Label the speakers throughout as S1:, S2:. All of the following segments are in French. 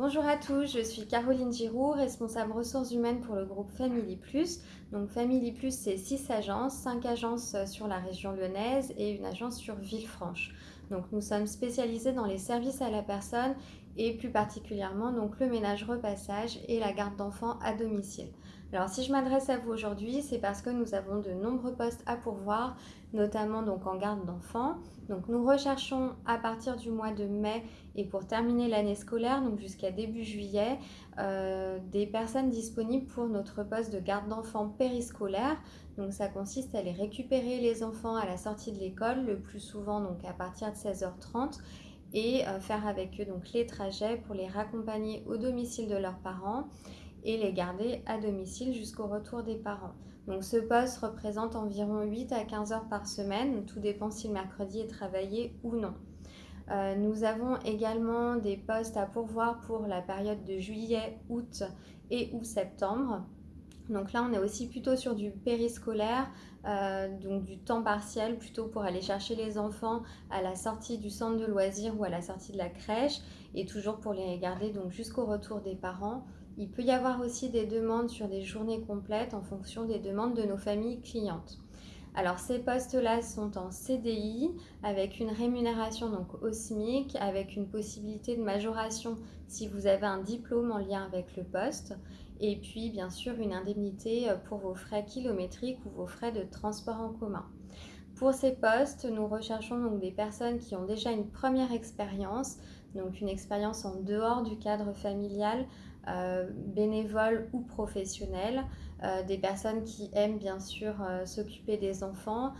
S1: Bonjour à tous, je suis Caroline Giroux, responsable ressources humaines pour le groupe Family Plus. Donc Family Plus, c'est 6 agences, 5 agences sur la région lyonnaise et une agence sur Villefranche. Donc nous sommes spécialisés dans les services à la personne et plus particulièrement donc le ménage repassage et la garde d'enfants à domicile. Alors si je m'adresse à vous aujourd'hui, c'est parce que nous avons de nombreux postes à pourvoir, notamment donc en garde d'enfants. Donc nous recherchons à partir du mois de mai et pour terminer l'année scolaire, donc jusqu'à début juillet, euh, des personnes disponibles pour notre poste de garde d'enfants périscolaire. Donc ça consiste à aller récupérer les enfants à la sortie de l'école, le plus souvent donc à partir de 16h30 et euh, faire avec eux donc les trajets pour les raccompagner au domicile de leurs parents et les garder à domicile jusqu'au retour des parents. Donc ce poste représente environ 8 à 15 heures par semaine, tout dépend si le mercredi est travaillé ou non. Euh, nous avons également des postes à pourvoir pour la période de juillet, août et ou septembre. Donc là, on est aussi plutôt sur du périscolaire, euh, donc du temps partiel, plutôt pour aller chercher les enfants à la sortie du centre de loisirs ou à la sortie de la crèche, et toujours pour les garder donc jusqu'au retour des parents il peut y avoir aussi des demandes sur des journées complètes en fonction des demandes de nos familles clientes. Alors ces postes-là sont en CDI avec une rémunération donc au SMIC, avec une possibilité de majoration si vous avez un diplôme en lien avec le poste, et puis bien sûr une indemnité pour vos frais kilométriques ou vos frais de transport en commun. Pour ces postes, nous recherchons donc des personnes qui ont déjà une première expérience, donc une expérience en dehors du cadre familial, euh, bénévoles ou professionnels, euh, des personnes qui aiment bien sûr euh, s'occuper des enfants,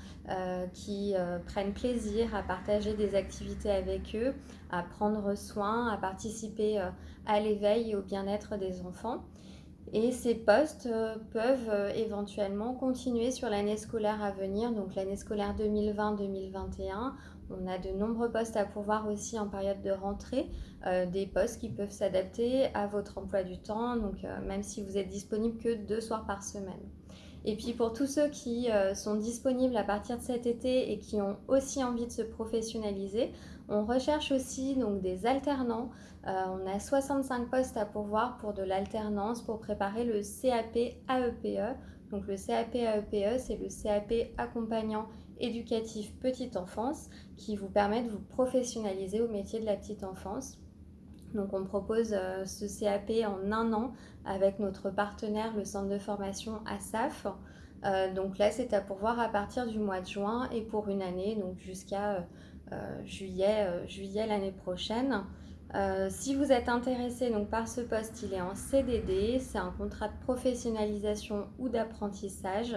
S1: qui prennent plaisir à partager des activités avec eux, à prendre soin, à participer à l'éveil et au bien-être des enfants. Et ces postes peuvent éventuellement continuer sur l'année scolaire à venir, donc l'année scolaire 2020-2021. On a de nombreux postes à pourvoir aussi en période de rentrée, euh, des postes qui peuvent s'adapter à votre emploi du temps, euh, même si vous êtes disponible que deux soirs par semaine. Et puis pour tous ceux qui euh, sont disponibles à partir de cet été et qui ont aussi envie de se professionnaliser, on recherche aussi des alternants. on a 65 postes à pourvoir pour de l'alternance pour préparer le CAP AEPE. E. Donc le CAP AEPE, c'est le CAP accompagnant éducatif petite enfance qui vous permet de vous professionnaliser au métier de la petite enfance. Donc on propose euh, ce CAP en un an avec notre partenaire, le centre de formation ASAF. Euh, donc là, c'est à pourvoir à partir du mois de juin et pour une année, donc jusqu'à euh, juillet, juillet l'année prochaine. Si vous êtes intéressé donc, par ce poste, il est en CDD, c'est un contrat de professionnalisation ou d'apprentissage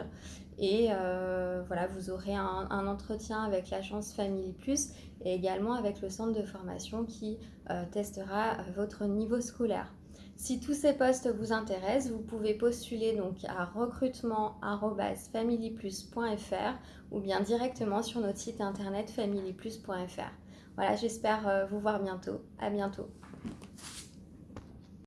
S1: et euh, voilà, vous aurez un, entretien avec l'agence Family Plus et également avec le centre de formation qui euh, testera votre niveau scolaire. Si tous ces postes vous intéressent, vous pouvez postuler donc à recrutement@familyplus.fr ou bien directement sur notre site internet familyplus.fr. Voilà, j'espère euh, vous voir bientôt. À bientôt.